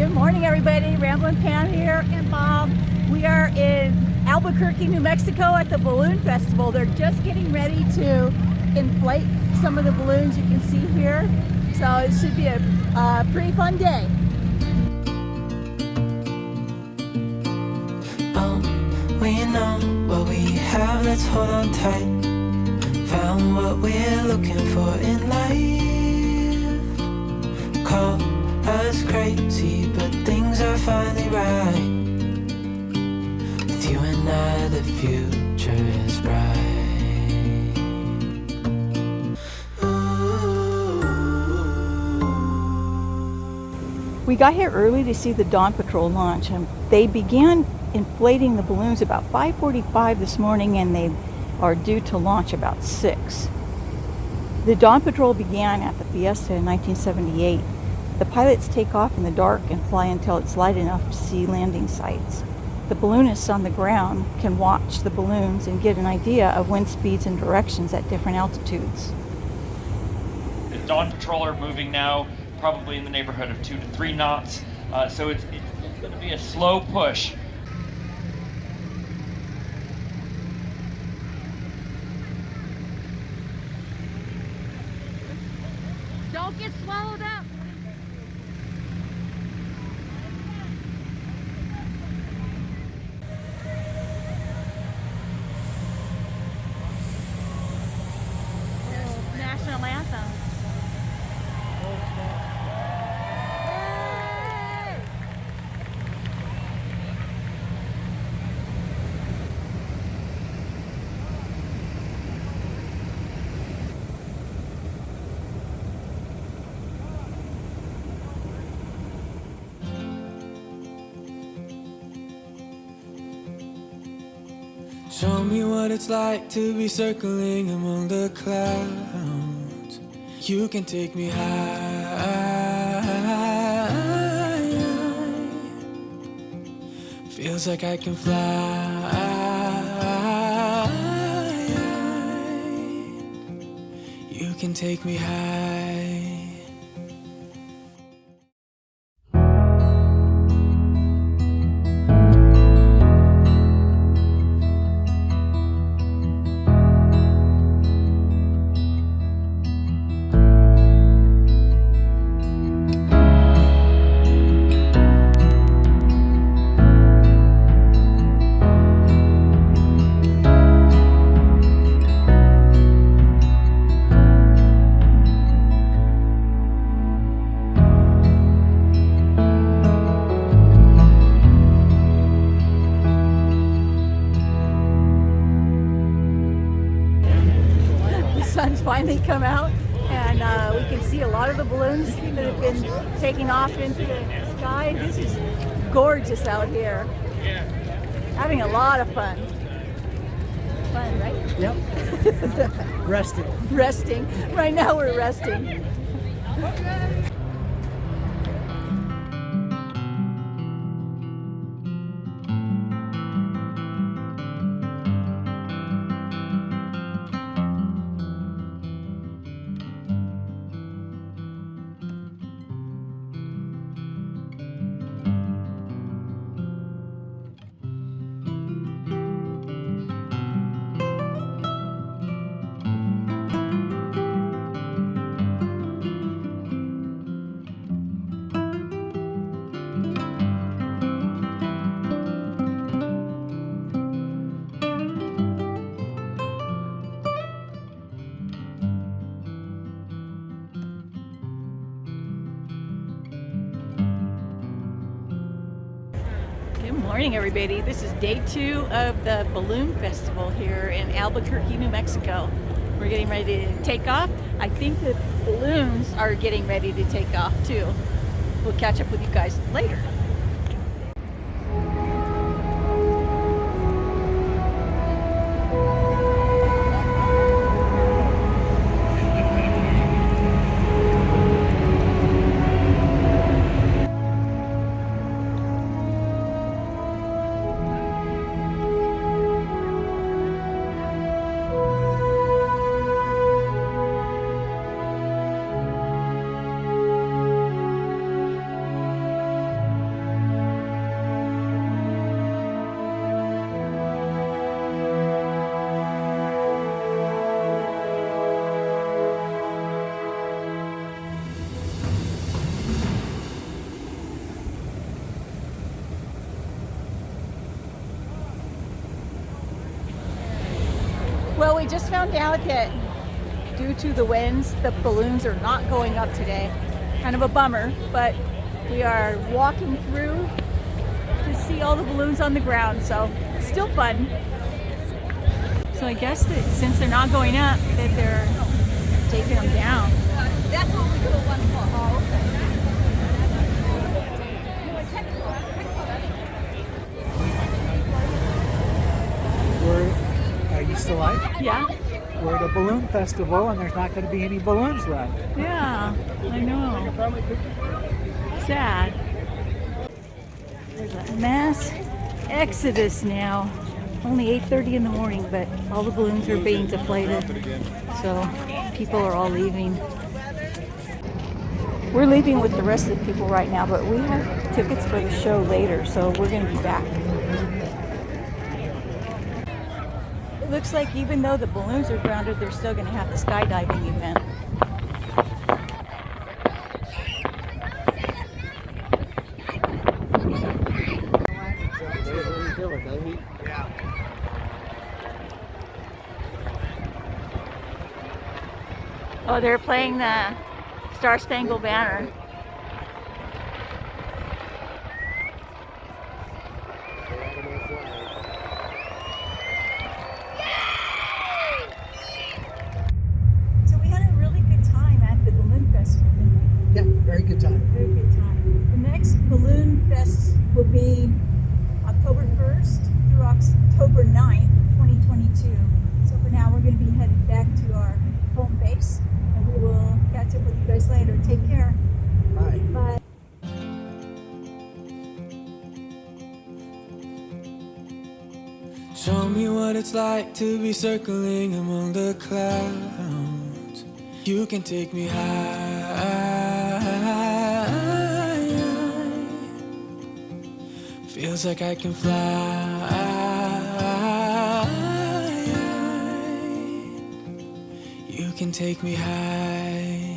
Good morning, everybody. Ramblin' Pam here and Bob. We are in Albuquerque, New Mexico at the Balloon Festival. They're just getting ready to inflate some of the balloons you can see here. So it should be a, a pretty fun day. Oh, we know what we have, let's hold on tight. Found what we're looking for in life. Call us crazy, but things are finally right. With you and I, the future is bright. We got here early to see the Dawn Patrol launch and they began inflating the balloons about 5.45 this morning and they are due to launch about 6. The Dawn Patrol began at the Fiesta in 1978. The pilots take off in the dark and fly until it's light enough to see landing sites. The balloonists on the ground can watch the balloons and get an idea of wind speeds and directions at different altitudes. The Dawn Patrol are moving now, probably in the neighborhood of two to three knots. Uh, so it's, it's, it's going to be a slow push. Don't get swallowed up. Show me what it's like to be circling among the clouds. You can take me high. Feels like I can fly. You can take me high. Sun's finally come out and uh, we can see a lot of the balloons that have been taking off into the sky. This is gorgeous out here. Having a lot of fun. Fun, right? Yep. Resting. Resting. Right now we're resting. Morning, everybody. This is day two of the Balloon Festival here in Albuquerque, New Mexico. We're getting ready to take off. I think the balloons are getting ready to take off too. We'll catch up with you guys later. Just found out that due to the winds, the balloons are not going up today. Kind of a bummer, but we are walking through to see all the balloons on the ground, so still fun. So I guess that since they're not going up, that they're taking them down. We're, still alive? Yeah, We're at a balloon festival and there's not going to be any balloons left. yeah, I know. Sad. There's a mass exodus now. Only 8:30 in the morning, but all the balloons are being deflated. So people are all leaving. We're leaving with the rest of the people right now, but we have tickets for the show later, so we're going to be back. It looks like even though the balloons are grounded, they're still going to have the skydiving event. Oh, they're playing the Star Spangled Banner. So we had a really good time at the Balloon Festival, didn't we? Yeah, very good time. Very good time. The next Balloon Fest will be October 1st through October 9th, 2022. So for now, we're going to be headed back to our home base and we will catch up with you guys later. Take care. Bye. Bye. Show me what it's like to be circling among the clouds. You can take me high. Feels like I can fly. Can take me high.